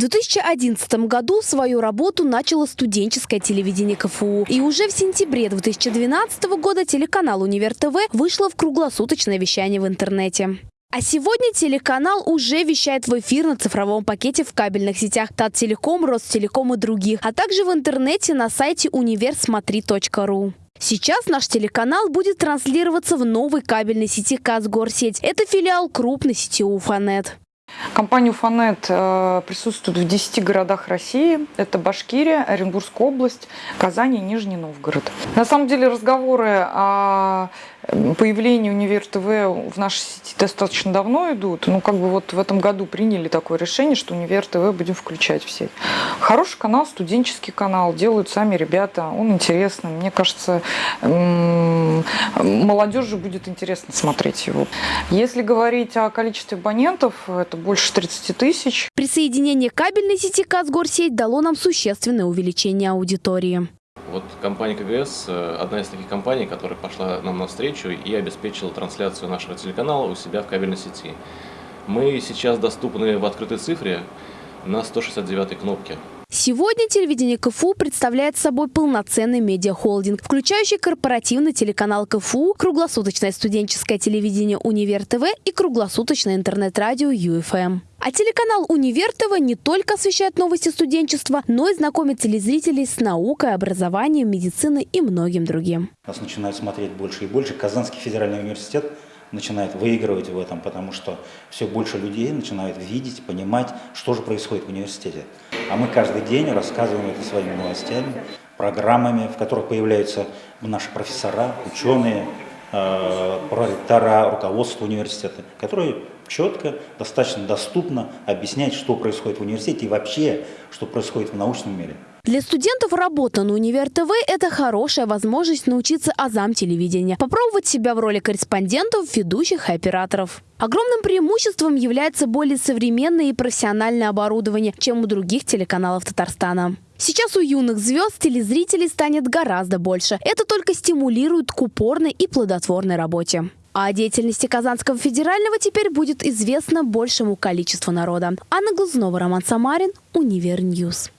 В 2011 году свою работу начало студенческое телевидение КФУ. И уже в сентябре 2012 года телеканал «Универ ТВ» вышло в круглосуточное вещание в интернете. А сегодня телеканал уже вещает в эфир на цифровом пакете в кабельных сетях Таттелеком, Ростелеком и других, а также в интернете на сайте универсмотри.ру. Сейчас наш телеканал будет транслироваться в новой кабельной сети Казгорсеть. Это филиал крупной сети Уфанет. Компания «Уфанет» э, присутствует в 10 городах России. Это Башкирия, Оренбургская область, Казань и Нижний Новгород. На самом деле разговоры о появлении Универ ТВ в нашей сети достаточно давно идут. Ну, как бы вот в этом году приняли такое решение, что Универ ТВ будем включать все. Хороший канал, студенческий канал, делают сами ребята, он интересный. Мне кажется, молодежи будет интересно смотреть его. Если говорить о количестве абонентов, это больше 30 тысяч. Присоединение кабельной сети Казгорсеть дало нам существенное увеличение аудитории. Вот компания КГС э, – одна из таких компаний, которая пошла нам навстречу и обеспечила трансляцию нашего телеканала у себя в кабельной сети. Мы сейчас доступны в открытой цифре на 169 кнопке. Сегодня телевидение КФУ представляет собой полноценный медиахолдинг, включающий корпоративный телеканал КФУ, круглосуточное студенческое телевидение «Универ ТВ» и круглосуточное интернет-радио «ЮФМ». А телеканал «Универ ТВ» не только освещает новости студенчества, но и знакомит телезрителей с наукой, образованием, медициной и многим другим. Нас начинают смотреть больше и больше. Казанский федеральный университет начинает выигрывать в этом, потому что все больше людей начинают видеть, понимать, что же происходит в университете. А мы каждый день рассказываем это своими новостями, программами, в которых появляются наши профессора, ученые, проректора, руководство университета, которые четко, достаточно доступно объясняют, что происходит в университете и вообще, что происходит в научном мире. Для студентов работа на Универ ТВ – это хорошая возможность научиться азам телевидения, попробовать себя в роли корреспондентов, ведущих и операторов. Огромным преимуществом является более современное и профессиональное оборудование, чем у других телеканалов Татарстана. Сейчас у юных звезд телезрителей станет гораздо больше. Это только стимулирует к упорной и плодотворной работе. А о деятельности Казанского федерального теперь будет известно большему количеству народа. Анна Глазунова, Роман Самарин, Univer News.